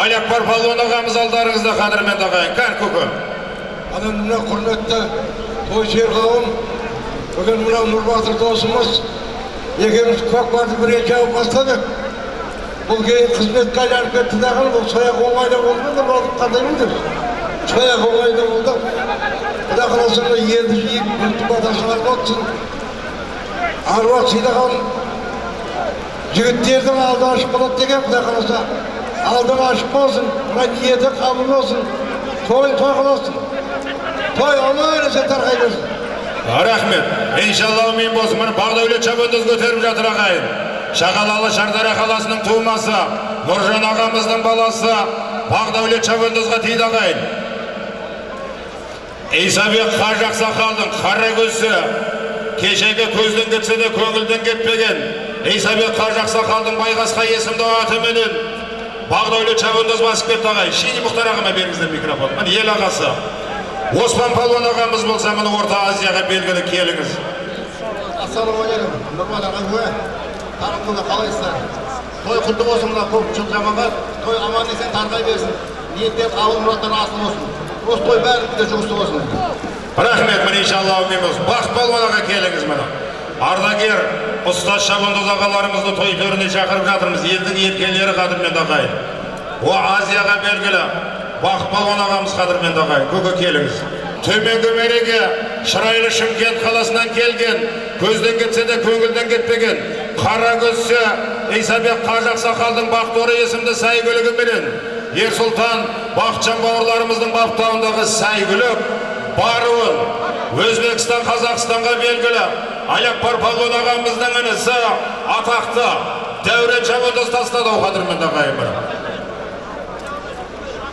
Алякбар палуан ағамыз алдарыңызда қадірменді ағайын кәр көкем. Ана мына құрметті той жер қауым бүгін мына нұрбатыр досымыз екеуміз көкпарды бірінші алып бастадық. Бұл кейін қызметке айналып кетті дағы бұл сояқ оңайда болды ма нұрбатыр қандай болды сояқ оңайда болды. Құда қаласа мына елді жиып батасына болсын. Аруақ сыйлаған жігіттердің алды ашық болады деген құда қаласа алдың ашық болсын ниеті қабыл болсын той қыласың той аман есен тарқай берсін рахмет иншалла мен болсын міне бағдәулет шабандоз көтеріп жатыр ағайын шағалалы шардара қаласының тумасы нұржан ағамыздың баласы бағдәулет шабандозға тиді ағайын исабек қажы ақсақалдың қара көзі кешегі көзден кетсе де көңілден кетпеген исабек қажы ақсақалдың байғасқа есімді атыменен бағдәулет шабандоз басып кетті ағайын шейни мұхтар ағама беріңіздер микрофон міне ел ағасы оспан палуан ағамыз болса міне орта азияға белгілі келіңіз ассалаумағалейкум нұрман аға тарапында қалайсыздар той құтты болсын мына көп жыл жаманға той аман есен тарқай берсін ниеттер қабыл мұраттар асыл болсын осы той бәрімізге жұғысты болсын рахмет міне иншалла әумин болсын бақыт палуан аға келіңіз міне ардагер ұстаз шабандоз ағаларымызды той төріне шақырып жатырмыз. Елдің еркелері қадірменді ағайын о азияға белгілі бақыт палуан ағамыз қадірменді ағайын көке келіңіз. Төменгі мереке шырайлы шымкент қаласынан келген көзден кетсе де көңілден кетпеген қара көзсе исабек қажы ақсақалдың бақторы есімді сәйгүлігіменен ерсұлтан бақытжан бауырларымыздың баптауындағы сәйгүлік баруын өзбекстан қазақстанға белгілі алякбар палуан ағамыздың інісі атақты дәурен шабандоз тастады қадірменді ағайын